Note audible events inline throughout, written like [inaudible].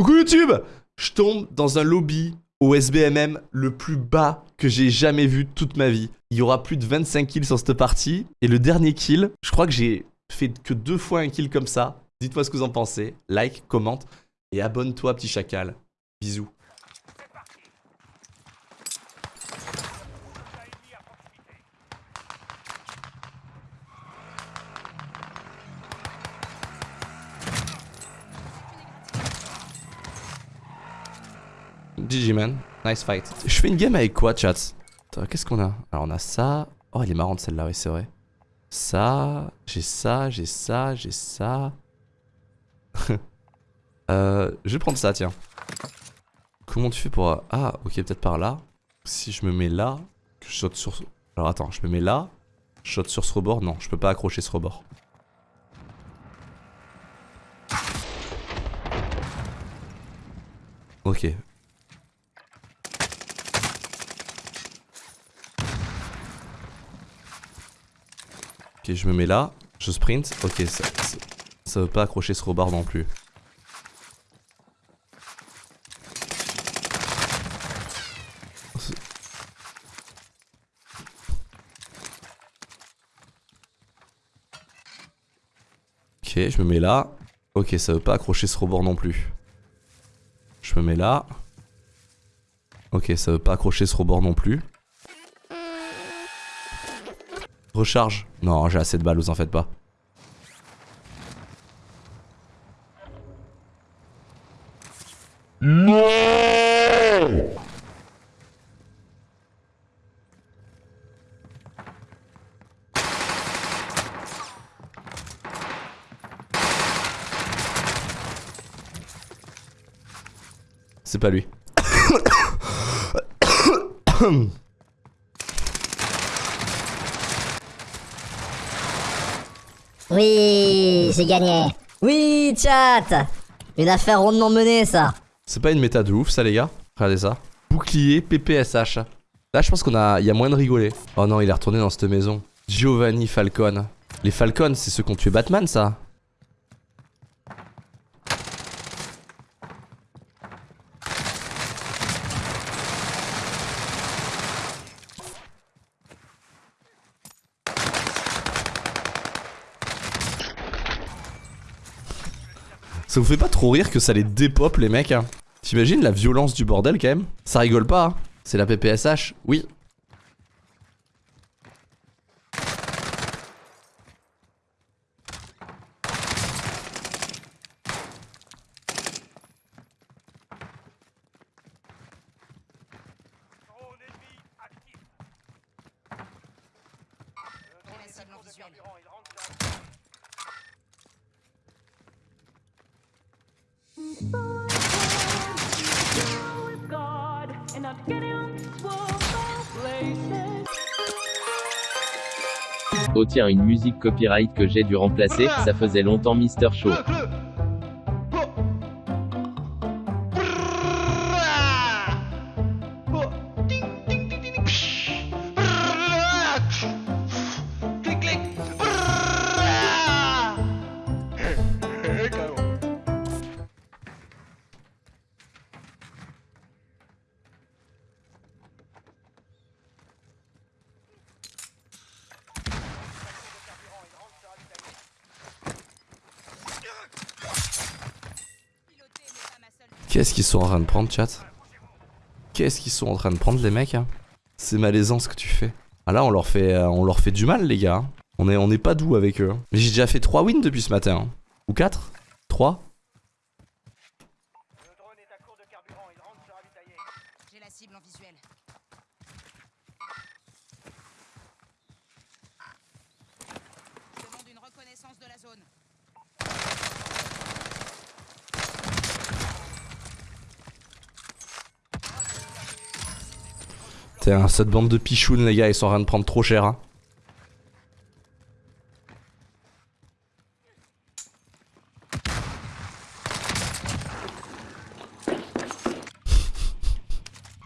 Coucou YouTube Je tombe dans un lobby au SBMM le plus bas que j'ai jamais vu toute ma vie. Il y aura plus de 25 kills sur cette partie. Et le dernier kill, je crois que j'ai fait que deux fois un kill comme ça. Dites-moi ce que vous en pensez. Like, commente et abonne-toi petit chacal. Bisous. GG man, nice fight. Je fais une game avec quoi chat Qu'est-ce qu'on a Alors on a ça. Oh elle est marrante celle-là, oui c'est vrai. Ça, j'ai ça, j'ai ça, j'ai ça. [laughs] euh, je vais prendre ça tiens. Comment tu fais pour... Ah ok peut-être par là. Si je me mets là, que je saute sur... Alors attends, je me mets là, je saute sur ce rebord. Non, je peux pas accrocher ce rebord. Ok, Je me mets là, je sprint. Ok, ça, ça, veut pas accrocher ce rebord non plus. Ok, je me mets là. Ok, ça veut pas accrocher ce rebord non plus. Je me mets là. Ok, ça veut pas accrocher ce rebord non plus. Recharge. Non, j'ai assez de balles, vous en faites pas. Non C'est pas lui. Oui, j'ai gagné. Oui, chat Une affaire rondement menée, ça. C'est pas une méta de ouf, ça, les gars Regardez ça. Bouclier PPSH. Là, je pense qu'on a... Il y a moins de rigoler. Oh non, il est retourné dans cette maison. Giovanni Falcon. Les Falcons, c'est ceux qui ont tué Batman, ça Ça vous fait pas trop rire que ça les dépop les mecs hein. T'imagines la violence du bordel quand même? Ça rigole pas hein. C'est la PPSH Oui Oh tiens une musique copyright que j'ai dû remplacer, ça faisait longtemps Mister Show. Qu'est-ce qu'ils sont en train de prendre, chat Qu'est-ce qu'ils sont en train de prendre, les mecs hein C'est malaisant ce que tu fais. Ah là, on leur fait, euh, on leur fait du mal, les gars. Hein. On est, on pas doux avec eux. Hein. Mais j'ai déjà fait 3 wins depuis ce matin. Ou 4 3 J'ai la cible en visuel. demande une reconnaissance de la zone. Tiens, cette bande de pichounes, les gars, ils sont en train de prendre trop cher. Hein.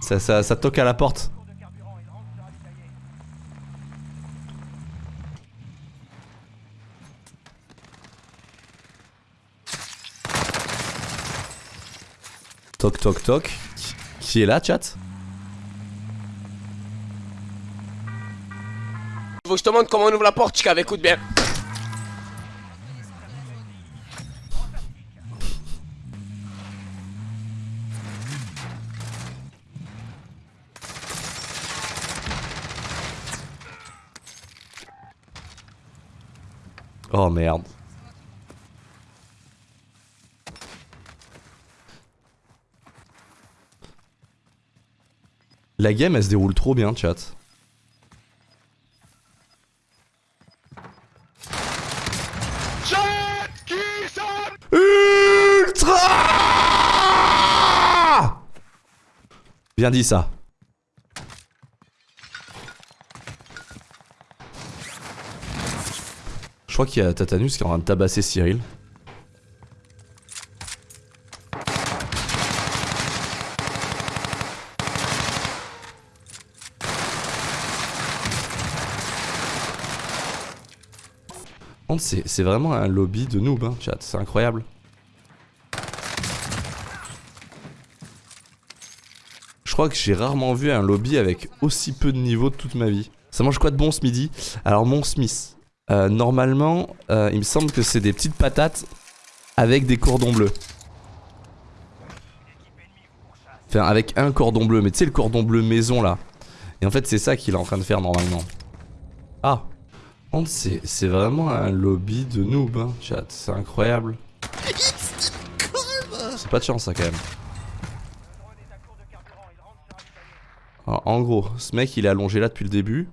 ça, ça, ça toque à la porte. Toc toc toc. Qui- Qui est là, chat? Faut que je te montre comment on ouvre la porte, Chica, écoute bien. Oh merde. La game elle se déroule trop bien chat. Bien dit ça. Je crois qu'il y a Tatanus qui est en train de tabasser Cyril. C'est vraiment un lobby de noob, hein, chat, c'est incroyable. Crois que j'ai rarement vu un lobby avec aussi peu de niveau de toute ma vie. Ça mange quoi de bon ce midi? Alors mon Smith, euh, normalement, euh, il me semble que c'est des petites patates avec des cordons bleus. Enfin, avec un cordon bleu, mais tu sais le cordon bleu maison là. Et en fait, c'est ça qu'il est en train de faire normalement. Ah c'est vraiment un lobby de noob, hein, chat. C'est incroyable. C'est pas de chance, ça, quand même. Alors, en gros, ce mec, il est allongé là depuis le début.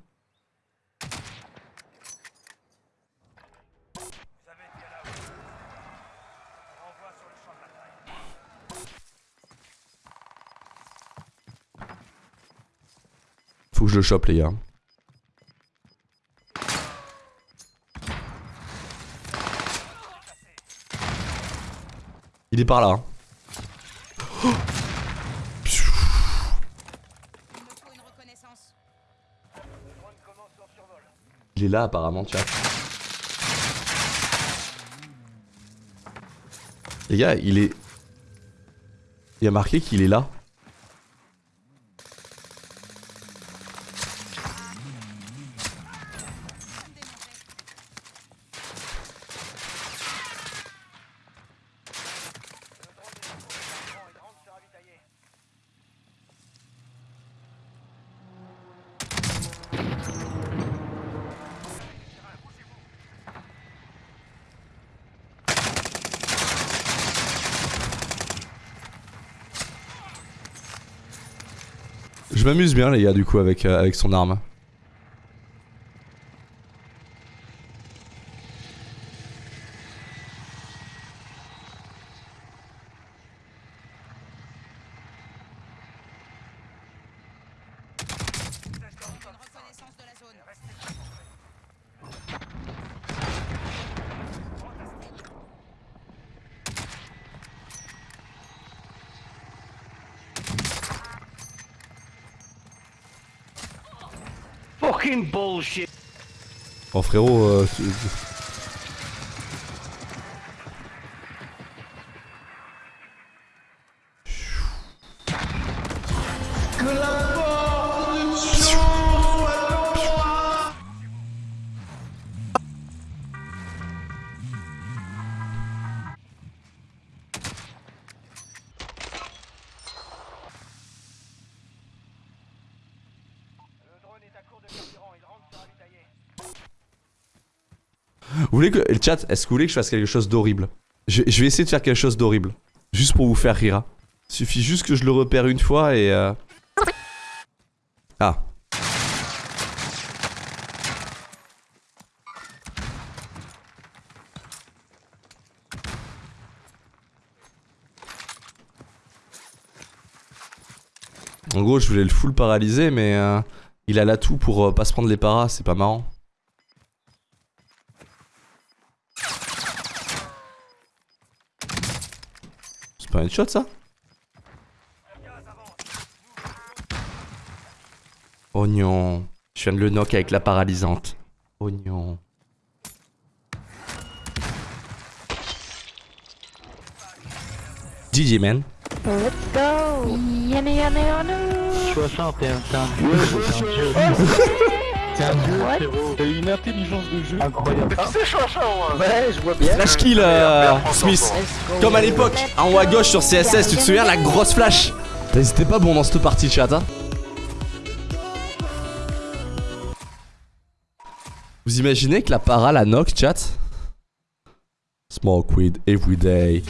Faut que je le chope, les gars. Il est par là. hein. Il est là apparemment, chat. Les gars, il est... Il y a marqué qu'il est là. Je m'amuse bien les gars du coup avec, euh, avec son arme. Fucking bullshit. Oh frérot, euh, tu- Vous voulez que. Le chat, est-ce que vous voulez que je fasse quelque chose d'horrible? Je, vais essayer de faire quelque chose d'horrible. Juste pour vous faire rire. Suffit juste que je le repère une fois et. euh, Ah. En gros, je voulais le full paralyser, mais euh, il a l'atout pour euh, pas se prendre les paras, c'est pas marrant. Pas un headshot ça Oignon. Je viens de le knock avec la paralysante. Oignon. GG man. Let's go. Yana yana yana. 60, t'es un, un dieu, un un frérot. T'as une intelligence de jeu incroyable. C'est chanchan, Ouais, je vois bien. Flash kill, euh, Smith. Comme à l'époque, en haut à gauche sur CSS, tu te souviens, la grosse flash C'était pas bon dans cette partie, chat, hein Vous imaginez que la para la knock, chat Smoke weed every day.